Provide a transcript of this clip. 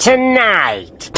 tonight.